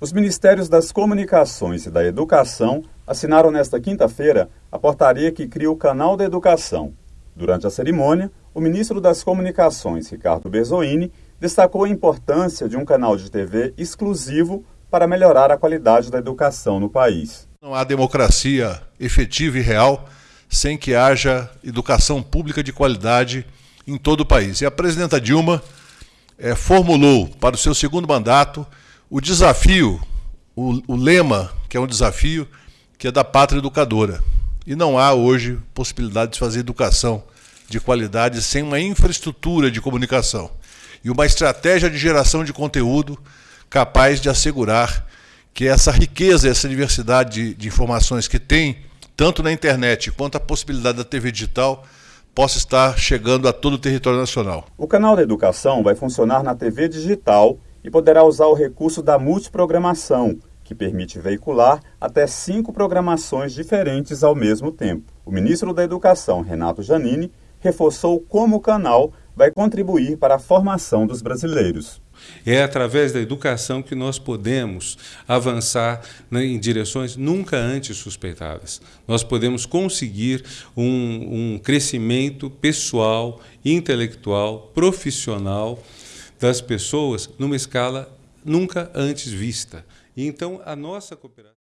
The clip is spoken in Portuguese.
Os Ministérios das Comunicações e da Educação assinaram nesta quinta-feira a portaria que cria o Canal da Educação. Durante a cerimônia, o ministro das Comunicações, Ricardo Berzoini, destacou a importância de um canal de TV exclusivo para melhorar a qualidade da educação no país. Não há democracia efetiva e real sem que haja educação pública de qualidade em todo o país. E a presidenta Dilma é, formulou para o seu segundo mandato o desafio, o, o lema, que é um desafio, que é da pátria educadora. E não há hoje possibilidade de fazer educação de qualidade sem uma infraestrutura de comunicação e uma estratégia de geração de conteúdo capaz de assegurar que essa riqueza, essa diversidade de, de informações que tem, tanto na internet quanto a possibilidade da TV digital, possa estar chegando a todo o território nacional. O canal da educação vai funcionar na TV digital e poderá usar o recurso da multiprogramação, que permite veicular até cinco programações diferentes ao mesmo tempo. O ministro da Educação, Renato Janini, reforçou como o canal vai contribuir para a formação dos brasileiros. É através da educação que nós podemos avançar em direções nunca antes suspeitadas. Nós podemos conseguir um, um crescimento pessoal, intelectual, profissional das pessoas numa escala nunca antes vista. Então, a nossa cooperação.